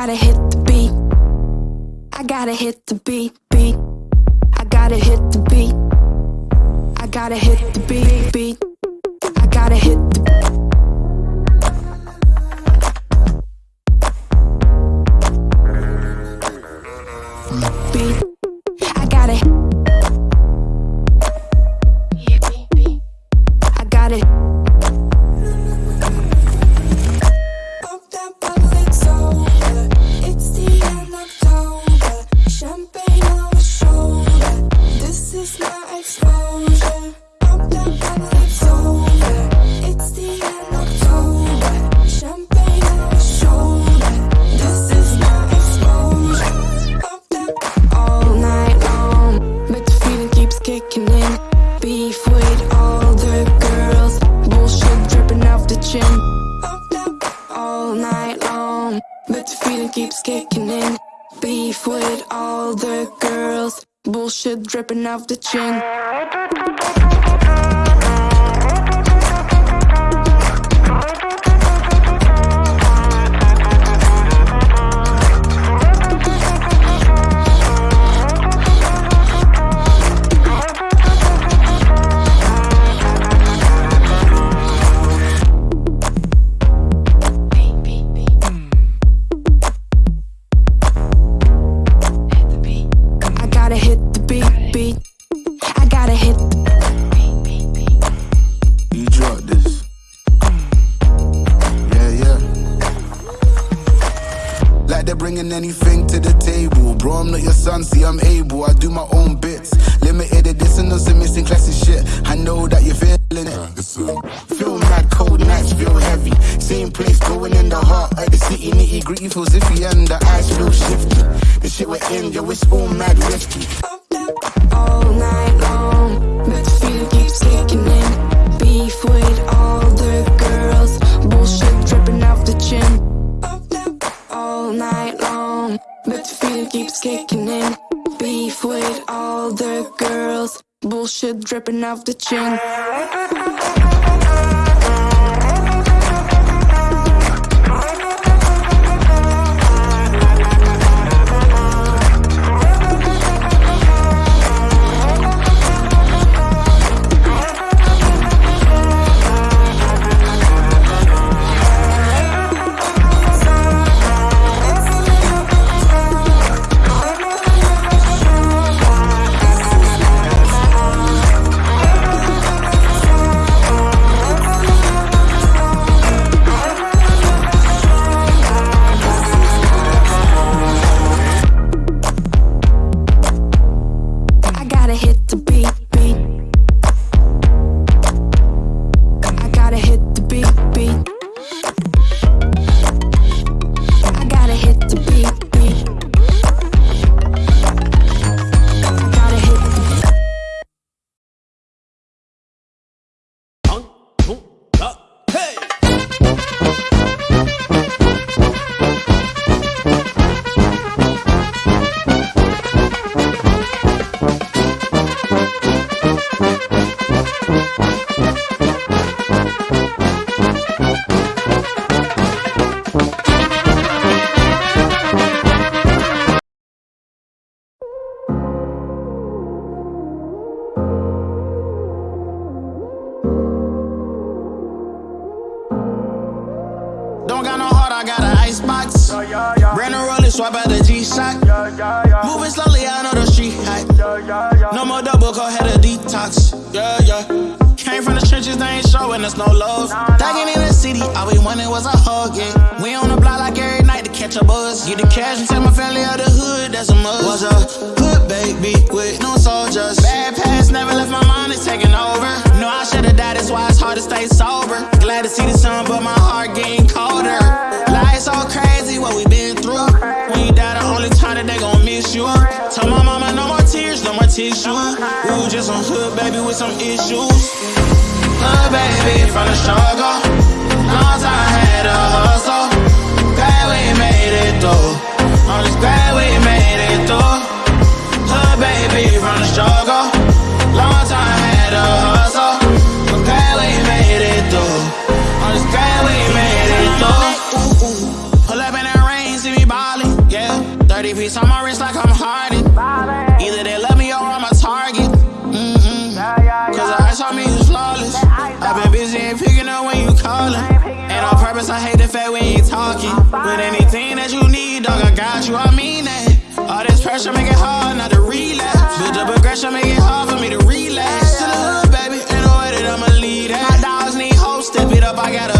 gotta hit the beat. I gotta hit the beat, beat. I gotta hit the beat. I gotta hit shit dripping off the chin. I'm able. I do my own bits. Limited edition some missing classic shit. I know that you're feeling it. Feel mad, cold nights feel heavy. Same place, going in the heart of the city. Nitty gritty feels iffy, and the eyes feel shifty. The shit we're in, yo, it's all mad risky. Bullshit dripping off the chin. No more double, go ahead a detox. Yeah, yeah. Came from the trenches, they ain't showing us no love. Thugging in the city, all we wanted was a hug, yeah. We on the block like every night to catch a buzz. Get the cash and take my family out the hood, that's a must. Was a hood baby with no soldiers. Bad past never left my mind, it's taking over. No, I should've died, that's why it's hard to stay sober. Glad to see the sun, but my heart getting colder. Life so crazy, what we been through. When you die, the only time that they gon' miss you. Tell my mama tissue. Was just some hood baby with some issues. Hood baby from the struggle. Talking. But anything that you need, dog, I got you, I mean that. All this pressure make it hard not to relapse. Build up aggression, make it hard for me to relax. To the hood, baby, in the way that I'ma lead that. My dogs need hoes, step it up, I gotta